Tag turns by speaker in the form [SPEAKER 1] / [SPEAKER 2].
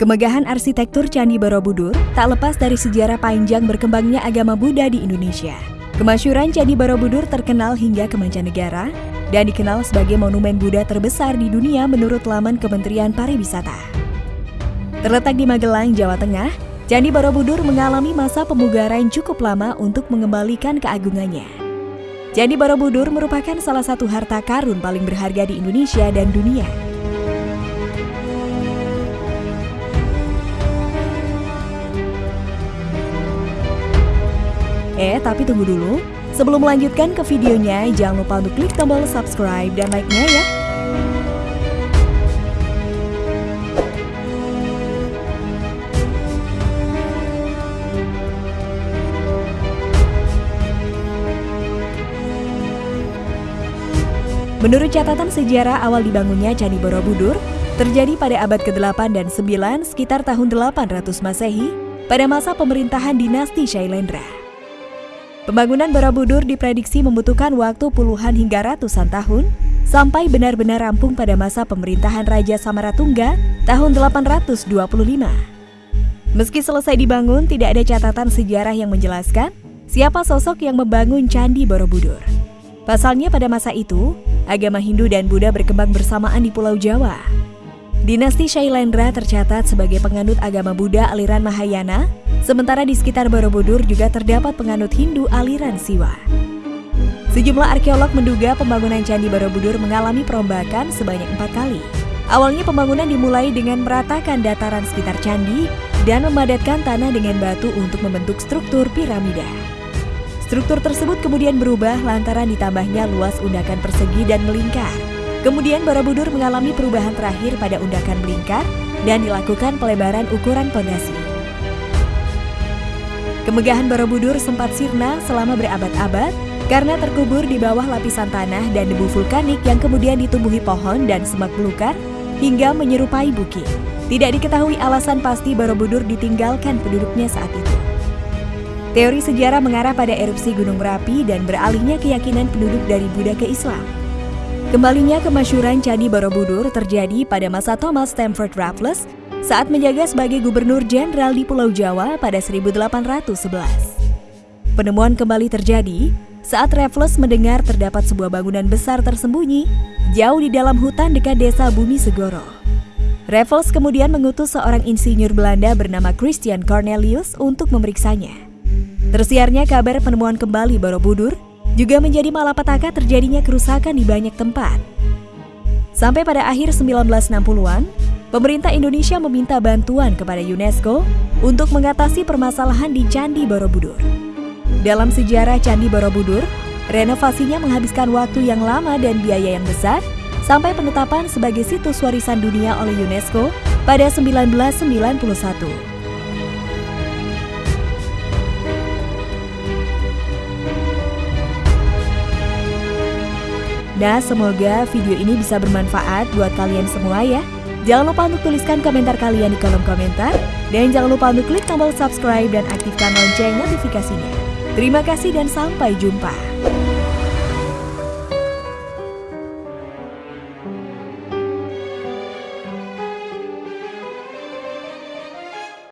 [SPEAKER 1] Kemegahan arsitektur Candi Borobudur tak lepas dari sejarah panjang berkembangnya agama Buddha di Indonesia. Kemasyuran Candi Borobudur terkenal hingga ke mancanegara dan dikenal sebagai monumen Buddha terbesar di dunia menurut laman Kementerian Pariwisata. Terletak di Magelang, Jawa Tengah, Candi Borobudur mengalami masa pemugaran cukup lama untuk mengembalikan keagungannya. Candi Borobudur merupakan salah satu harta karun paling berharga di Indonesia dan dunia. Eh, tapi tunggu dulu. Sebelum melanjutkan ke videonya, jangan lupa untuk klik tombol subscribe dan like-nya ya. Menurut catatan sejarah awal dibangunnya Candi Borobudur, terjadi pada abad ke-8 dan 9 sekitar tahun 800 Masehi pada masa pemerintahan dinasti Shailendra. Pembangunan Borobudur diprediksi membutuhkan waktu puluhan hingga ratusan tahun sampai benar-benar rampung pada masa pemerintahan Raja Samaratungga tahun 825. Meski selesai dibangun, tidak ada catatan sejarah yang menjelaskan siapa sosok yang membangun Candi Borobudur. Pasalnya pada masa itu, agama Hindu dan Buddha berkembang bersamaan di Pulau Jawa. Dinasti Shailendra tercatat sebagai penganut agama Buddha aliran Mahayana Sementara di sekitar Borobudur juga terdapat penganut Hindu aliran Siwa. Sejumlah arkeolog menduga pembangunan Candi Borobudur mengalami perombakan sebanyak empat kali. Awalnya pembangunan dimulai dengan meratakan dataran sekitar candi dan memadatkan tanah dengan batu untuk membentuk struktur piramida. Struktur tersebut kemudian berubah lantaran ditambahnya luas undakan persegi dan melingkar. Kemudian Borobudur mengalami perubahan terakhir pada undakan melingkar dan dilakukan pelebaran ukuran pondasi. Kemegahan Borobudur sempat sirna selama berabad-abad karena terkubur di bawah lapisan tanah dan debu vulkanik yang kemudian ditumbuhi pohon dan semak belukar hingga menyerupai bukit. Tidak diketahui alasan pasti Borobudur ditinggalkan penduduknya saat itu. Teori sejarah mengarah pada erupsi Gunung Merapi dan beralihnya keyakinan penduduk dari Buddha ke Islam. Kembalinya kemasyuran Candi Borobudur terjadi pada masa Thomas Stamford Raffles saat menjaga sebagai gubernur jenderal di Pulau Jawa pada 1811. Penemuan kembali terjadi saat Raffles mendengar terdapat sebuah bangunan besar tersembunyi jauh di dalam hutan dekat desa Bumi Segoro. Raffles kemudian mengutus seorang insinyur Belanda bernama Christian Cornelius untuk memeriksanya. Tersiarnya kabar penemuan kembali Borobudur juga menjadi malapetaka terjadinya kerusakan di banyak tempat. Sampai pada akhir 1960-an, pemerintah Indonesia meminta bantuan kepada UNESCO untuk mengatasi permasalahan di Candi Borobudur. Dalam sejarah Candi Borobudur, renovasinya menghabiskan waktu yang lama dan biaya yang besar sampai penetapan sebagai situs warisan dunia oleh UNESCO pada 1991. Nah, semoga video ini bisa bermanfaat buat kalian semua ya. Jangan lupa untuk tuliskan komentar kalian di kolom komentar. Dan jangan lupa untuk klik tombol subscribe dan aktifkan lonceng notifikasinya. Terima kasih dan sampai jumpa.